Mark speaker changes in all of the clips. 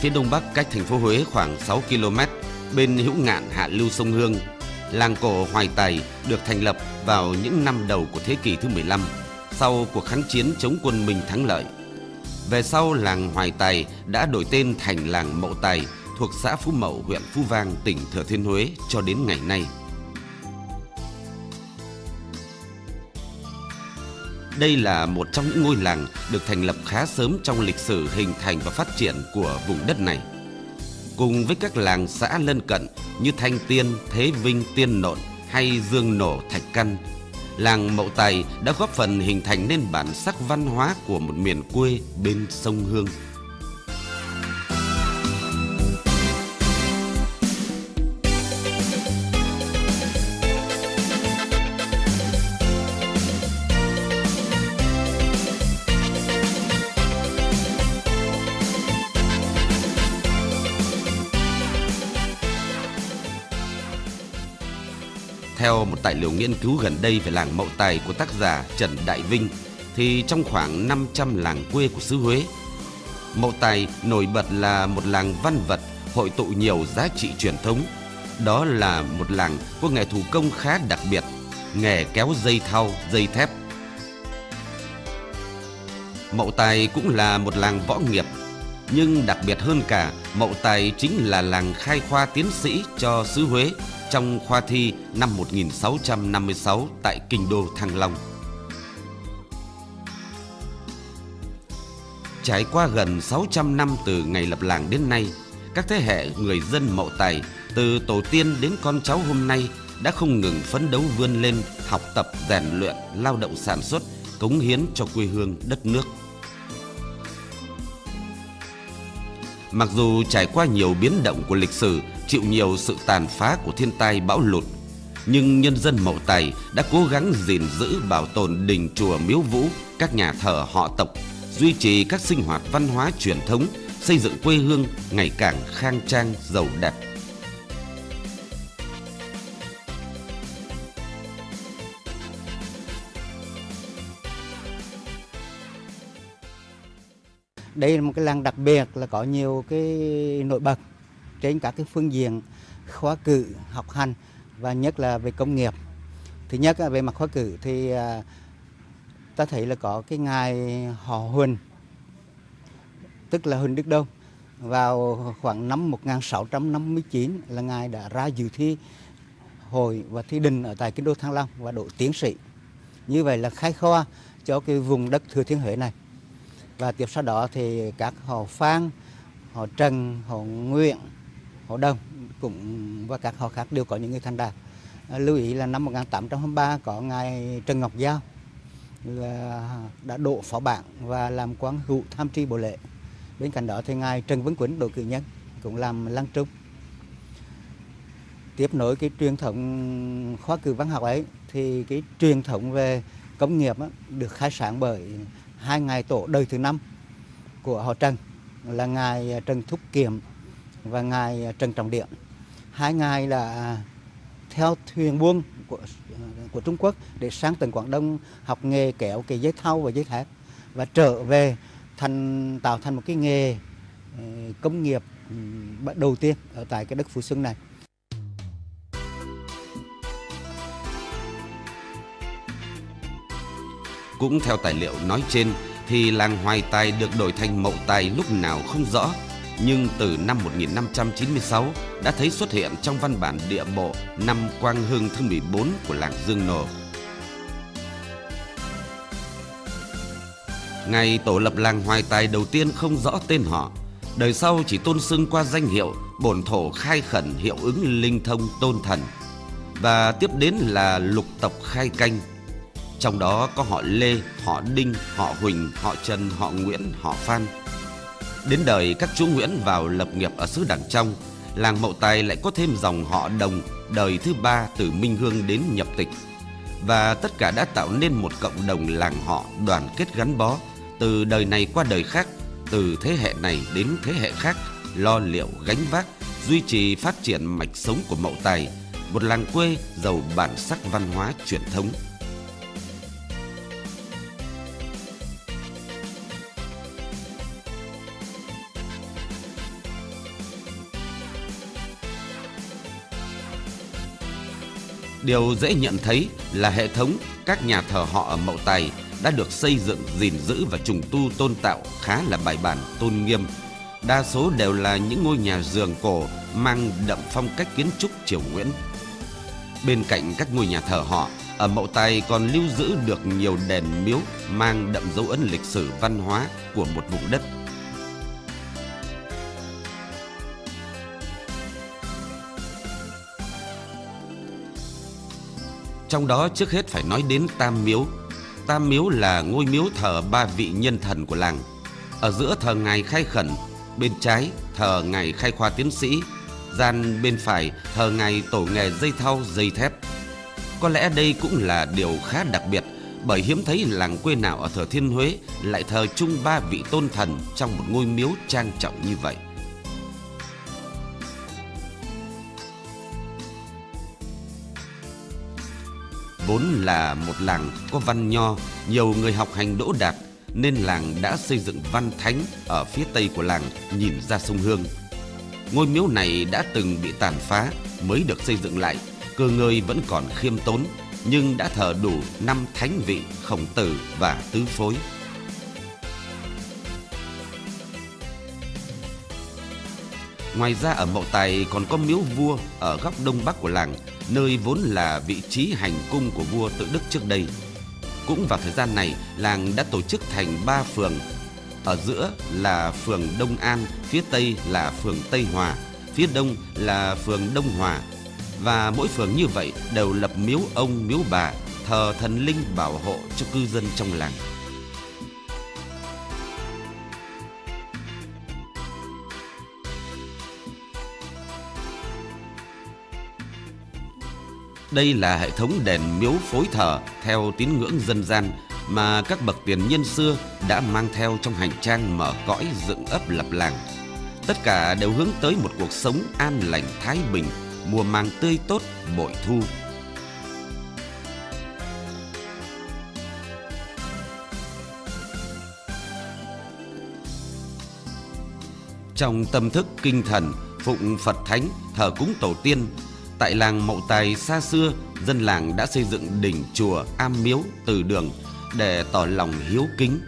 Speaker 1: phía đông bắc cách thành phố Huế khoảng 6 km, bên hữu ngạn hạ lưu sông Hương. Làng cổ Hoài Tài được thành lập vào những năm đầu của thế kỷ thứ 15, sau cuộc kháng chiến chống quân Minh thắng lợi. Về sau, làng Hoài Tài đã đổi tên thành làng Mậu Tài thuộc xã Phú Mậu, huyện Phú Vang, tỉnh Thừa Thiên Huế cho đến ngày nay. Đây là một trong những ngôi làng được thành lập khá sớm trong lịch sử hình thành và phát triển của vùng đất này. Cùng với các làng xã lân cận như Thanh Tiên, Thế Vinh, Tiên Nộn hay Dương Nổ, Thạch Căn, làng Mậu Tài đã góp phần hình thành nên bản sắc văn hóa của một miền quê bên sông Hương. Theo một tài liệu nghiên cứu gần đây về làng Mậu Tài của tác giả Trần Đại Vinh, thì trong khoảng 500 làng quê của xứ Huế, Mậu Tài nổi bật là một làng văn vật hội tụ nhiều giá trị truyền thống. Đó là một làng có nghề thủ công khá đặc biệt, nghề kéo dây thau, dây thép. Mậu Tài cũng là một làng võ nghiệp, nhưng đặc biệt hơn cả, Mậu Tài chính là làng khai khoa tiến sĩ cho xứ Huế trong khoa thi năm 1656 tại kinh đô Thăng Long. Trải qua gần 600 năm từ ngày lập làng đến nay, các thế hệ người dân Mậu Tài từ tổ tiên đến con cháu hôm nay đã không ngừng phấn đấu vươn lên, học tập, rèn luyện, lao động sản xuất, cống hiến cho quê hương đất nước. Mặc dù trải qua nhiều biến động của lịch sử, chịu nhiều sự tàn phá của thiên tai bão lụt, nhưng nhân dân Mậu Tài đã cố gắng gìn giữ bảo tồn đình chùa miếu vũ, các nhà thờ họ tộc, duy trì các sinh hoạt văn hóa truyền thống, xây dựng quê hương ngày càng khang trang, giàu đẹp.
Speaker 2: Đây là một cái làng đặc biệt là có nhiều cái nổi bật trên các cái phương diện khóa cử, học hành và nhất là về công nghiệp. Thứ nhất về mặt khóa cử thì à, ta thấy là có cái ngài họ Huỳnh, tức là Huỳnh Đức Đông. Vào khoảng năm 1659 là ngài đã ra dự thi hội và thi đình ở tại kinh đô Thăng Long và độ tiến sĩ. Như vậy là khai khoa cho cái vùng đất Thừa Thiên Huế này và tiếp sau đó thì các họ Phan, họ Trần, họ Nguyện, họ Đông cũng và các họ khác đều có những người thành đạt. À, lưu ý là năm 1823 có ngài Trần Ngọc Giao là đã độ phó bạn và làm quan hữu tham tri bộ lệ. Bên cạnh đó thì ngài Trần Vấn Quýnh độ cử nhân cũng làm lăng trung. Tiếp nối cái truyền thống khóa cử văn học ấy thì cái truyền thống về công nghiệp á, được khai sáng bởi hai ngài tổ đời thứ năm của họ Trần, là ngài Trần Thúc Kiệm và ngài Trần Trọng Điện. Hai ngài là theo thuyền buôn của của Trung Quốc để sang tỉnh Quảng Đông học nghề kéo cái dây thau và dây thép và trở về thành, tạo thành một cái nghề ờ, công nghiệp đầu tiên ở tại cái đất Phú Xuân này.
Speaker 1: Cũng theo tài liệu nói trên thì làng Hoài Tài được đổi thành Mậu Tài lúc nào không rõ, nhưng từ năm 1596 đã thấy xuất hiện trong văn bản địa bộ năm Quang Hưng thứ 14 của làng Dương Nổ. Ngày tổ lập làng Hoài Tài đầu tiên không rõ tên họ, đời sau chỉ tôn xưng qua danh hiệu bổn thổ khai khẩn hiệu ứng linh thông tôn thần. Và tiếp đến là lục tộc khai canh trong đó có họ Lê, họ Đinh, họ Huỳnh, họ Trần, họ Nguyễn, họ Phan. Đến đời các chúa Nguyễn vào lập nghiệp ở xứ Đảng Trong, làng Mậu Tài lại có thêm dòng họ Đồng đời thứ ba từ Minh Hương đến nhập tịch. Và tất cả đã tạo nên một cộng đồng làng họ đoàn kết gắn bó từ đời này qua đời khác, từ thế hệ này đến thế hệ khác, lo liệu gánh vác, duy trì phát triển mạch sống của Mậu Tài, một làng quê giàu bản sắc văn hóa truyền thống. Điều dễ nhận thấy là hệ thống các nhà thờ họ ở Mậu Tài đã được xây dựng, gìn giữ và trùng tu tôn tạo khá là bài bản, tôn nghiêm. Đa số đều là những ngôi nhà giường cổ mang đậm phong cách kiến trúc triều Nguyễn. Bên cạnh các ngôi nhà thờ họ, ở Mậu Tài còn lưu giữ được nhiều đền miếu mang đậm dấu ấn lịch sử văn hóa của một vùng đất. Trong đó trước hết phải nói đến Tam Miếu. Tam Miếu là ngôi miếu thờ ba vị nhân thần của làng. Ở giữa thờ ngài khai khẩn, bên trái thờ ngài khai khoa tiến sĩ, gian bên phải thờ ngài tổ nghề dây thau dây thép. Có lẽ đây cũng là điều khá đặc biệt bởi hiếm thấy làng quê nào ở Thừa Thiên Huế lại thờ chung ba vị tôn thần trong một ngôi miếu trang trọng như vậy. Vốn là một làng có văn nho, nhiều người học hành đỗ đạt nên làng đã xây dựng văn thánh ở phía tây của làng nhìn ra sông Hương. Ngôi miếu này đã từng bị tàn phá mới được xây dựng lại, cơ ngơi vẫn còn khiêm tốn nhưng đã thờ đủ năm thánh vị khổng tử và tứ phối. Ngoài ra ở Mậu Tài còn có miếu vua ở góc đông bắc của làng, nơi vốn là vị trí hành cung của vua tự Đức trước đây. Cũng vào thời gian này, làng đã tổ chức thành ba phường. Ở giữa là phường Đông An, phía tây là phường Tây Hòa, phía đông là phường Đông Hòa. Và mỗi phường như vậy đều lập miếu ông, miếu bà, thờ thần linh bảo hộ cho cư dân trong làng. Đây là hệ thống đèn miếu phối thờ theo tín ngưỡng dân gian mà các bậc tiền nhân xưa đã mang theo trong hành trang mở cõi dựng ấp lập làng. Tất cả đều hướng tới một cuộc sống an lành thái bình, mùa màng tươi tốt, bội thu. Trong tâm thức kinh thần, phụng Phật Thánh, thờ cúng tổ tiên, Tại làng Mậu Tài xa xưa, dân làng đã xây dựng đỉnh chùa, am miếu, từ đường để tỏ lòng hiếu kính.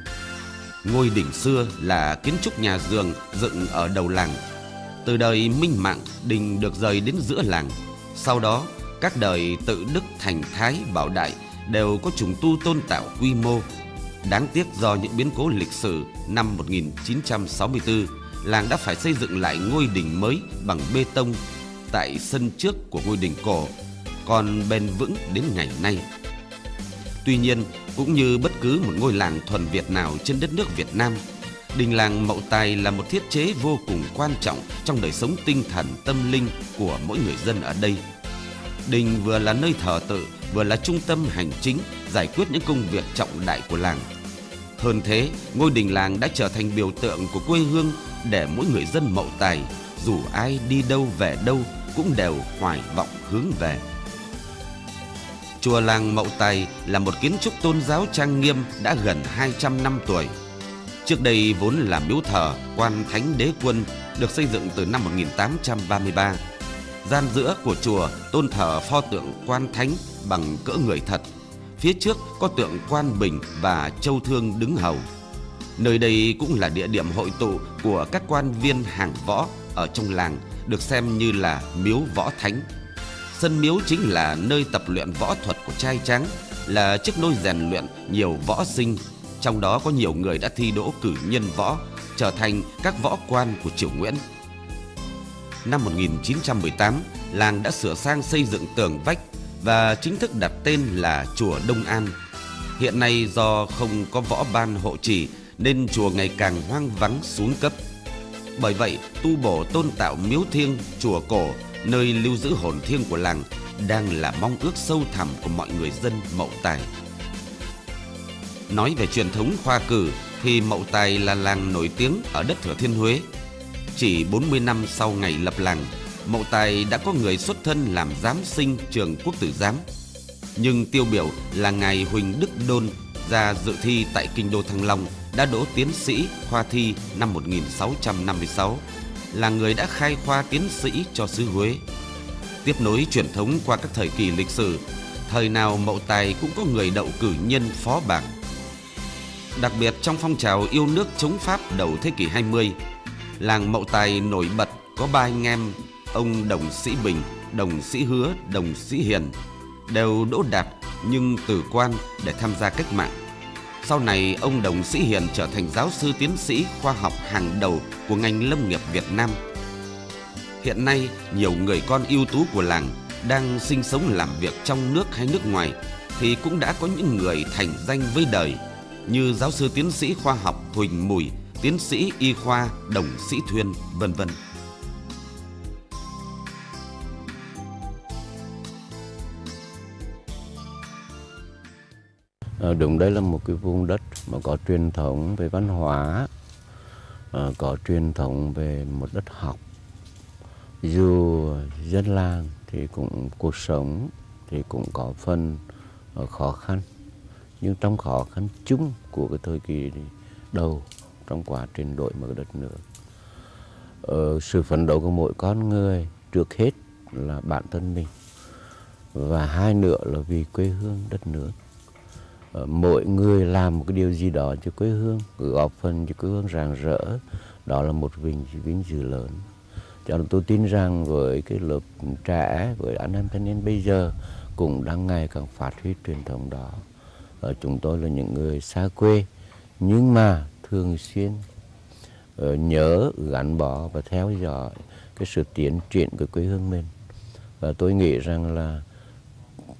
Speaker 1: Ngôi đỉnh xưa là kiến trúc nhà giường dựng ở đầu làng. Từ đời Minh Mạng, đình được rời đến giữa làng. Sau đó, các đời tự Đức Thành Thái Bảo Đại đều có trùng tu tôn tạo quy mô. Đáng tiếc do những biến cố lịch sử năm 1964, làng đã phải xây dựng lại ngôi đình mới bằng bê tông tại sân trước của ngôi đình cổ còn bền vững đến ngày nay. Tuy nhiên, cũng như bất cứ một ngôi làng thuần Việt nào trên đất nước Việt Nam, đình làng Mậu Tài là một thiết chế vô cùng quan trọng trong đời sống tinh thần tâm linh của mỗi người dân ở đây. Đình vừa là nơi thờ tự, vừa là trung tâm hành chính giải quyết những công việc trọng đại của làng. Hơn thế, ngôi đình làng đã trở thành biểu tượng của quê hương để mỗi người dân Mậu Tài, dù ai đi đâu về đâu cũng đều hoài vọng hướng về. Chùa làng Mậu Tài là một kiến trúc tôn giáo trang nghiêm đã gần 200 năm tuổi. Trước đây vốn là miếu thờ, quan thánh đế quân, được xây dựng từ năm 1833. Gian giữa của chùa, tôn thờ pho tượng quan thánh bằng cỡ người thật. Phía trước có tượng quan bình và châu thương đứng hầu. Nơi đây cũng là địa điểm hội tụ của các quan viên hàng võ ở trong làng được xem như là miếu võ thánh. Sân miếu chính là nơi tập luyện võ thuật của trai trắng, là chiếc nôi rèn luyện nhiều võ sinh, trong đó có nhiều người đã thi đỗ cử nhân võ, trở thành các võ quan của triều Nguyễn. Năm 1918, làng đã sửa sang xây dựng tường vách và chính thức đặt tên là chùa Đông An. Hiện nay do không có võ ban hộ trì nên chùa ngày càng hoang vắng xuống cấp. Bởi vậy, tu bổ tôn tạo miếu thiêng, chùa cổ, nơi lưu giữ hồn thiêng của làng đang là mong ước sâu thẳm của mọi người dân Mậu Tài. Nói về truyền thống khoa cử thì Mậu Tài là làng nổi tiếng ở đất Thừa Thiên Huế. Chỉ 40 năm sau ngày lập làng, Mậu Tài đã có người xuất thân làm giám sinh trường quốc tử giám. Nhưng tiêu biểu là ngài Huỳnh Đức Đôn ra dự thi tại kinh đô Thăng Long đã đỗ tiến sĩ khoa thi năm 1656, là người đã khai khoa tiến sĩ cho xứ Huế. Tiếp nối truyền thống qua các thời kỳ lịch sử, thời nào Mậu Tài cũng có người đậu cử nhân phó bảng. Đặc biệt trong phong trào yêu nước chống Pháp đầu thế kỷ 20, làng Mậu Tài nổi bật có ba anh em ông Đồng Sĩ Bình, Đồng Sĩ Hứa, Đồng Sĩ Hiền đều đỗ đạt nhưng từ quan để tham gia cách mạng. Sau này ông Đồng Sĩ Hiền trở thành giáo sư tiến sĩ khoa học hàng đầu của ngành lâm nghiệp Việt Nam. Hiện nay, nhiều người con ưu tú của làng đang sinh sống làm việc trong nước hay nước ngoài thì cũng đã có những người thành danh với đời như giáo sư tiến sĩ khoa học Huỳnh Mùi, tiến sĩ y khoa Đồng Sĩ Thuyên, vân vân.
Speaker 3: Ờ, đúng đây là một cái vùng đất mà có truyền thống về văn hóa, ờ, có truyền thống về một đất học. Dù dân làng thì cũng cuộc sống thì cũng có phần ờ, khó khăn, nhưng trong khó khăn chung của cái thời kỳ đầu trong quá trình đổi mở đất nước, ờ, sự phấn đấu của mỗi con người trước hết là bản thân mình và hai nữa là vì quê hương đất nước Ờ, mỗi người làm một cái điều gì đó cho quê hương góp phần cho quê hương rạng rỡ. Đó là một vinh vinh dự lớn. Cho nên tôi tin rằng với cái lớp trẻ, với anh em thanh niên bây giờ cũng đang ngày càng phát huy truyền thống đó. Ở chúng tôi là những người xa quê, nhưng mà thường xuyên ờ, nhớ, gắn bó và theo dõi cái sự tiến triển của quê hương mình. Và tôi nghĩ rằng là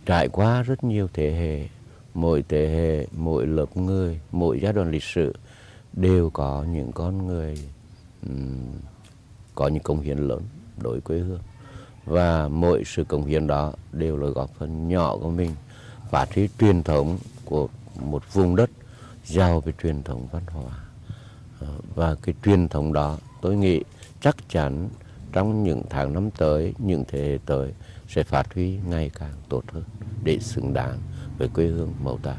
Speaker 3: trải qua rất nhiều thế hệ mỗi thế hệ, mỗi lớp người, mỗi giai đoạn lịch sử đều có những con người um, có những công hiến lớn đối với quê hương. Và mỗi sự công hiến đó đều là góp phần nhỏ của mình phát huy truyền thống của một vùng đất giàu về truyền thống văn hóa. Ờ, và cái truyền thống đó tôi nghĩ chắc chắn trong những tháng năm tới những thế hệ tới sẽ phát huy ngày càng tốt hơn để xứng đáng về quê hương Mậu Tài.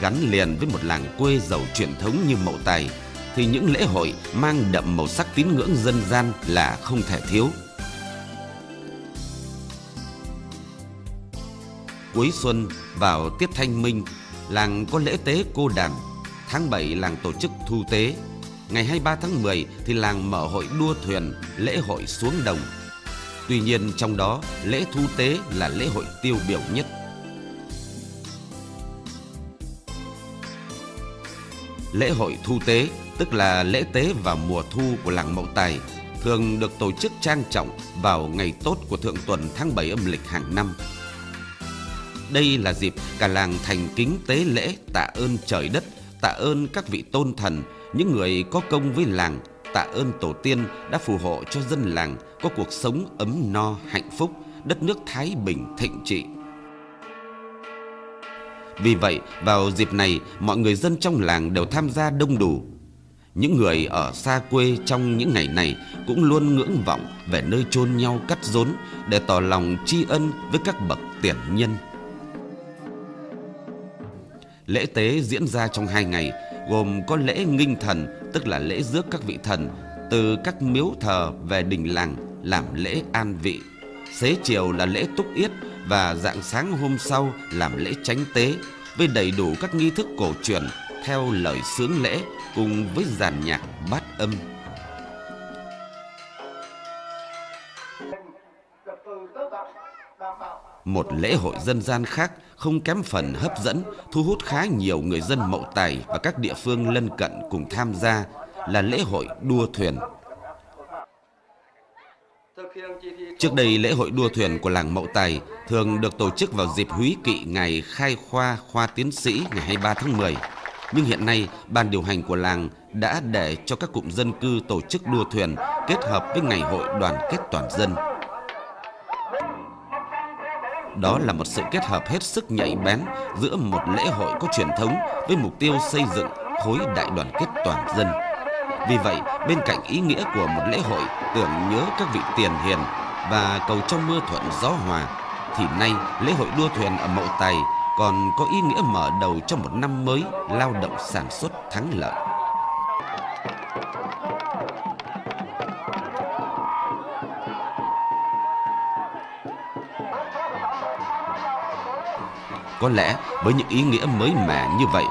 Speaker 1: Gắn liền với một làng quê giàu truyền thống như Mậu Tài thì những lễ hội mang đậm màu sắc tín ngưỡng dân gian là không thể thiếu. Cuối xuân vào tiết thanh minh, làng có lễ tế cô đàn. Tháng 7 làng tổ chức thu tế. Ngày 23 tháng 10 thì làng mở hội đua thuyền, lễ hội xuống đồng Tuy nhiên trong đó lễ thu tế là lễ hội tiêu biểu nhất. Lễ hội thu tế tức là lễ tế vào mùa thu của làng Mậu Tài thường được tổ chức trang trọng vào ngày tốt của thượng tuần tháng 7 âm lịch hàng năm. Đây là dịp cả làng thành kính tế lễ tạ ơn trời đất, tạ ơn các vị tôn thần, những người có công với làng tạ ơn tổ tiên đã phù hộ cho dân làng có cuộc sống ấm no hạnh phúc, đất nước thái bình thịnh trị. Vì vậy, vào dịp này, mọi người dân trong làng đều tham gia đông đủ. Những người ở xa quê trong những ngày này cũng luôn ngưỡng vọng về nơi chôn nhau cắt rốn để tỏ lòng tri ân với các bậc tiền nhân. Lễ tế diễn ra trong hai ngày, gồm có lễ nghinh thần, tức là lễ rước các vị thần, từ các miếu thờ về đình làng làm lễ an vị. Xế chiều là lễ túc yết và dạng sáng hôm sau làm lễ tránh tế, với đầy đủ các nghi thức cổ truyền theo lời sướng lễ cùng với dàn nhạc bát âm. Một lễ hội dân gian khác không kém phần hấp dẫn, thu hút khá nhiều người dân Mậu Tài và các địa phương lân cận cùng tham gia là lễ hội đua thuyền. Trước đây lễ hội đua thuyền của làng Mậu Tài thường được tổ chức vào dịp húy kỵ ngày khai khoa khoa tiến sĩ ngày 23 tháng 10. Nhưng hiện nay, ban điều hành của làng đã để cho các cụm dân cư tổ chức đua thuyền kết hợp với ngày hội đoàn kết toàn dân. Đó là một sự kết hợp hết sức nhạy bén giữa một lễ hội có truyền thống với mục tiêu xây dựng khối đại đoàn kết toàn dân. Vì vậy, bên cạnh ý nghĩa của một lễ hội tưởng nhớ các vị tiền hiền và cầu trong mưa thuận gió hòa, thì nay lễ hội đua thuyền ở Mậu Tài còn có ý nghĩa mở đầu cho một năm mới lao động sản xuất thắng lợi. Có lẽ với những ý nghĩa mới mẻ như vậy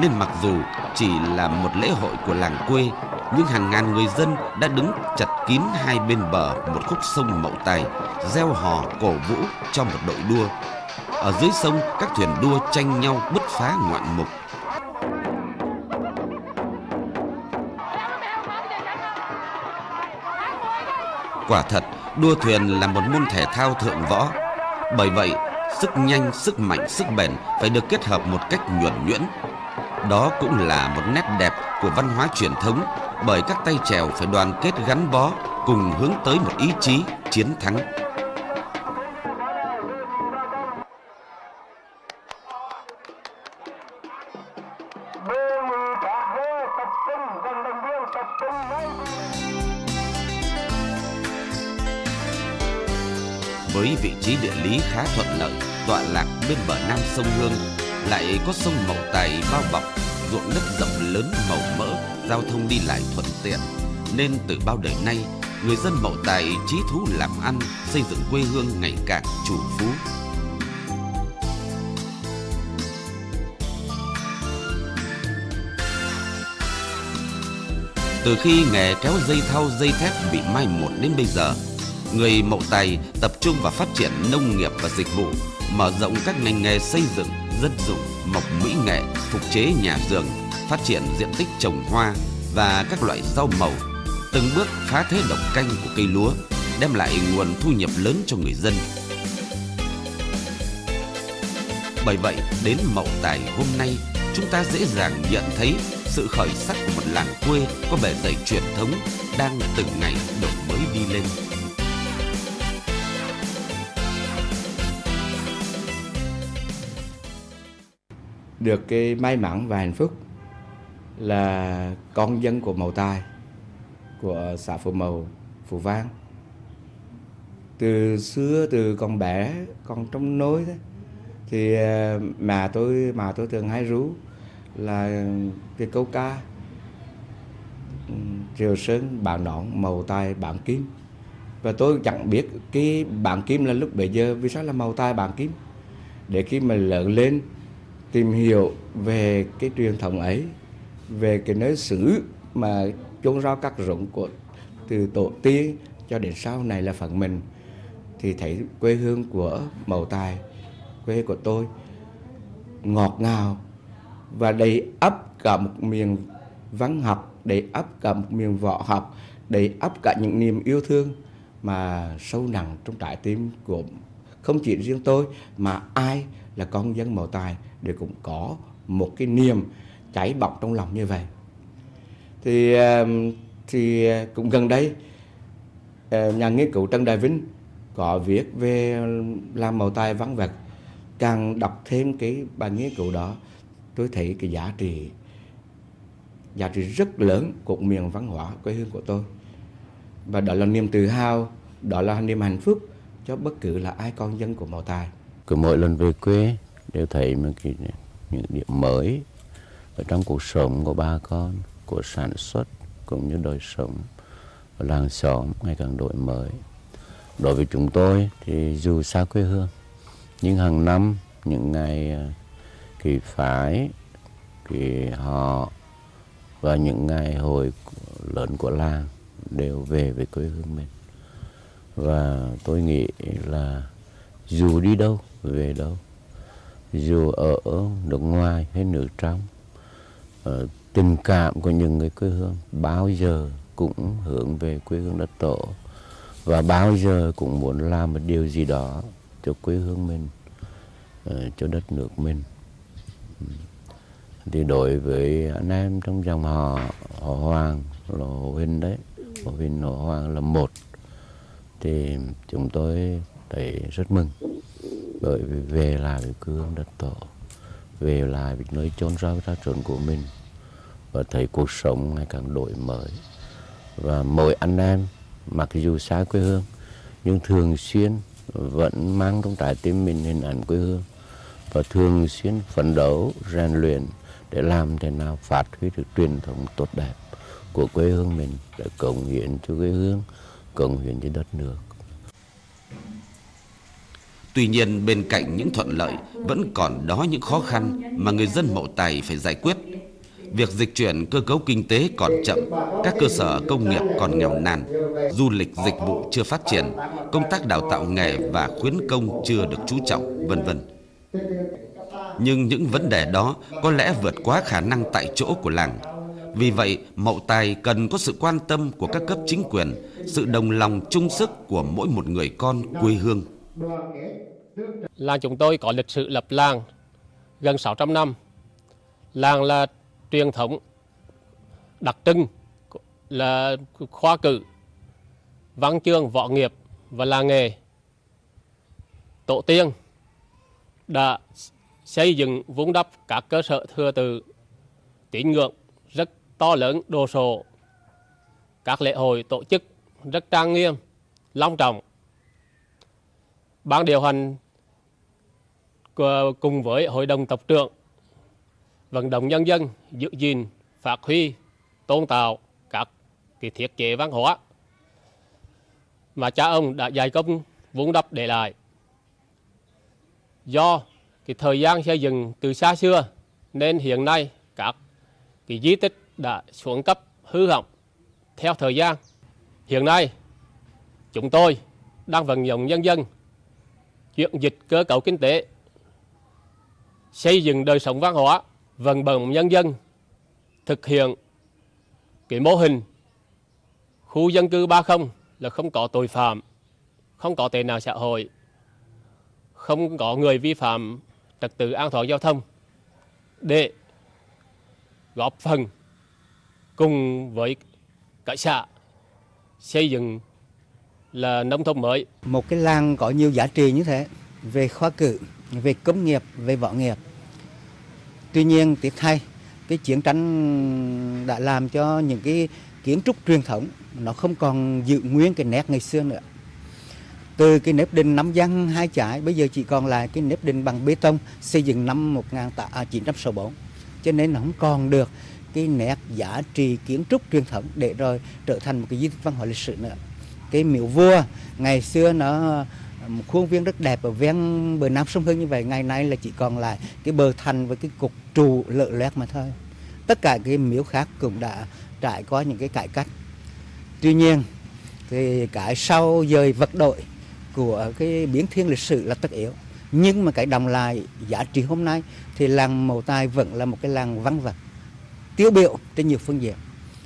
Speaker 1: nên mặc dù chỉ là một lễ hội của làng quê nhưng hàng ngàn người dân đã đứng chặt kín hai bên bờ một khúc sông Mậu Tài gieo hò cổ vũ cho một đội đua. Ở dưới sông các thuyền đua tranh nhau bứt phá ngoạn mục. Quả thật, đua thuyền là một môn thể thao thượng võ. Bởi vậy, sức nhanh, sức mạnh, sức bền phải được kết hợp một cách nhuẩn nhuyễn. Đó cũng là một nét đẹp của văn hóa truyền thống bởi các tay chèo phải đoàn kết gắn bó cùng hướng tới một ý chí chiến thắng. Bên bờ nam sông Hương, lại có sông Mậu Tài bao bọc, ruộng đất rộng lớn màu mỡ, giao thông đi lại thuận tiện, nên từ bao đời nay, người dân Mậu Tài trí thú làm ăn, xây dựng quê hương ngày càng chủ phú. Từ khi nghề kéo dây thau dây thép bị mai một đến bây giờ, người Mậu Tài tập trung vào phát triển nông nghiệp và dịch vụ, mở rộng các ngành nghề xây dựng, dân dụng, mộc mỹ nghệ, phục chế nhà giường, phát triển diện tích trồng hoa và các loại rau màu, từng bước phá thế độc canh của cây lúa, đem lại nguồn thu nhập lớn cho người dân. Bởi vậy, đến Mậu Tài hôm nay, chúng ta dễ dàng nhận thấy sự khởi sắc của một làng quê có bề dày truyền thống đang từng ngày đổi mới đi lên.
Speaker 4: Được cái may mắn và hạnh phúc là con dân của Mậu Tài của xã Phú Mậu, Phú Vang. Từ xưa từ con bé, con trong nối đấy thì ờ, mà tôi mà tôi thường hay rú là cái câu ca Triều Sơn bản nón màu tai bản kim và tôi chẳng biết cái bản kim là lúc bấy giờ vì sao là màu tai bản kim để khi mà lớn lên tìm hiểu về cái truyền thống ấy, về cái nơi xứ mà chôn rau các rụng của, từ tổ tiên cho đến sau này là phần mình, thì thấy quê hương của màu tài, quê của tôi, ngọt ngào và đầy ấp cả một miền văn học, đầy ấp cả một miền võ học, đầy ấp cả những niềm yêu thương mà sâu nặng trong trái tim của, không chỉ riêng tôi mà ai là con dân màu tài đều cũng có một cái niềm cháy bỏng trong lòng như vậy. Thì thì cũng gần đây ờ, nhà nghiên cứu Trần Đại Vinh có viết về làm màu tài văn vật. Càng đọc thêm cái bài nghiên cứu đó, tôi thấy cái giá trị giá trị rất lớn của miền văn hóa quê hương của tôi. Và đó là niềm tự hào, đó là niềm hạnh phúc cho bất cứ là ai con dân của màu Tài.
Speaker 3: Cứ mỗi lần về quê đều thấy một cái những điểm mới ở trong cuộc sống của ba con, của sản xuất cũng như đời sống ở làng xóm ngày càng đổi mới. Đối với chúng tôi thì dù xa quê hương, nhưng hàng năm những ngày à, kỳ phái, kỳ họ và những ngày hội lớn của làng đều về với quê hương mình. Và tôi nghĩ là dù đi đâu, về đâu, dù ở nước ngoài hay nước trong, ờ, tình cảm của những người quê hương bao giờ cũng hướng về quê hương đất tổ. Và bao giờ cũng muốn làm một điều gì đó cho quê hương mình, ờ, cho đất nước mình. Thì đối với anh em trong dòng họ, họ Hoàng, là Hồ Huynh đấy, Hồ Huynh Hồ Hoàng là một. Thì chúng tôi thấy rất mừng. Bởi vì về lại với quê hương đất tổ, về lại với nơi chôn rau ra trốn của mình, và thấy cuộc sống ngày càng đổi mới. Và mỗi anh em, mặc dù xa quê hương, nhưng thường xuyên vẫn mang trong trái tim mình hình ảnh quê hương, và thường xuyên phấn đấu, rèn luyện để làm thế nào phát huy được truyền thống tốt đẹp của quê hương mình để cống hiến cho quê hương, cống hiến cho đất nước.
Speaker 1: Tuy nhiên bên cạnh những thuận lợi vẫn còn đó những khó khăn mà người dân Mậu Tài phải giải quyết. Việc dịch chuyển cơ cấu kinh tế còn chậm, các cơ sở công nghiệp còn nghèo nàn, du lịch dịch vụ chưa phát triển, công tác đào tạo nghề và khuyến công chưa được chú trọng, vân vân. Nhưng những vấn đề đó có lẽ vượt quá khả năng tại chỗ của làng. Vì vậy, Mậu Tài cần có sự quan tâm của các cấp chính quyền, sự đồng lòng chung sức của mỗi một người con quê hương.
Speaker 5: Làng chúng tôi có lịch sử lập làng gần 600 năm. Làng là truyền thống đặc trưng là khoa cử, văn chương, võ nghiệp và làng nghề. Tổ tiên đã xây dựng vun đắp các cơ sở thừa tự tín ngưỡng rất to lớn đồ sộ các lễ hội tổ chức rất trang nghiêm long trọng ban điều hành cùng với hội đồng tộc trưởng, vận động nhân dân giữ gìn, phát huy, tôn tạo các cái thiết chế văn hóa mà cha ông đã dày công vun đắp để lại do cái thời gian xây dựng từ xa xưa, nên hiện nay các cái di tích đã xuống cấp hư hỏng theo thời gian. Hiện nay, chúng tôi đang vận động nhân dân chuyển dịch cơ cấu kinh tế, xây dựng đời sống văn hóa, vận động nhân dân thực hiện cái mô hình khu dân cư 30 là không có tội phạm, không có tệ nạn xã hội, không có người vi phạm trật tự an toàn giao thông để góp phần cùng với cả xã xây dựng là nông thôn mới.
Speaker 2: Một cái làng có nhiều giá trị như thế về khoa cử, về công nghiệp, về võ nghiệp. Tuy nhiên tiếc thay cái chiến tranh đã làm cho những cái kiến trúc truyền thống nó không còn giữ nguyên cái nét ngày xưa nữa từ cái nếp đình năm văn hai trái bây giờ chỉ còn lại cái nếp đình bằng bê tông xây dựng năm 1964 à, cho nên nó không còn được cái nét giá trị kiến trúc truyền thống để rồi trở thành một cái di tích văn hóa lịch sử nữa cái miếu vua. Ngày xưa nó, một khuôn viên rất đẹp ở ven bờ nam sông Hương như vậy. Ngày nay là chỉ còn lại cái bờ thành với cái cục trụ lợ loét mà thôi. Tất cả cái miếu khác cũng đã trải qua những cái cải cách. Tuy nhiên, thì cái sau dời vật đội của cái biến thiên lịch sử là tất yếu. Nhưng mà cái đồng lại giá trị hôm nay thì làng Mậu Tài vẫn là một cái làng văn vật, tiêu biểu trên nhiều phương diện.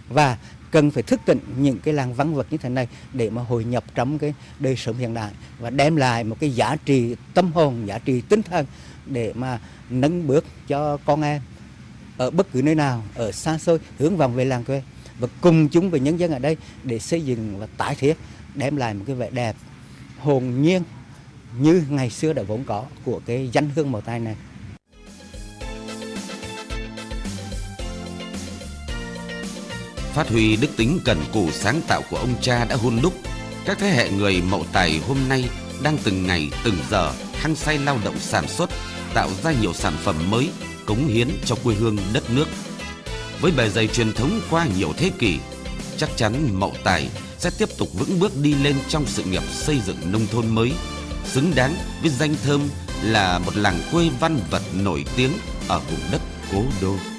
Speaker 2: Và cần phải thức tỉnh những cái làng văn vật như thế này để mà hội nhập trong cái đời sống hiện đại và đem lại một cái giá trị tâm hồn, giá trị tinh thần để mà nâng bước cho con em ở bất cứ nơi nào, ở xa xôi hướng vòng về làng quê và cùng chúng với nhân dân ở đây để xây dựng và tái thiết đem lại một cái vẻ đẹp hồn nhiên như ngày xưa đã vốn có của cái danh hương màu tay này.
Speaker 1: Phát huy đức tính cần cù sáng tạo của ông cha đã hôn đúc, các thế hệ người mậu tài hôm nay đang từng ngày từng giờ hăng say lao động sản xuất, tạo ra nhiều sản phẩm mới, cống hiến cho quê hương đất nước. Với bề dày truyền thống qua nhiều thế kỷ, chắc chắn mậu tài sẽ tiếp tục vững bước đi lên trong sự nghiệp xây dựng nông thôn mới, xứng đáng với danh thơm là một làng quê văn vật nổi tiếng ở vùng đất cố đô.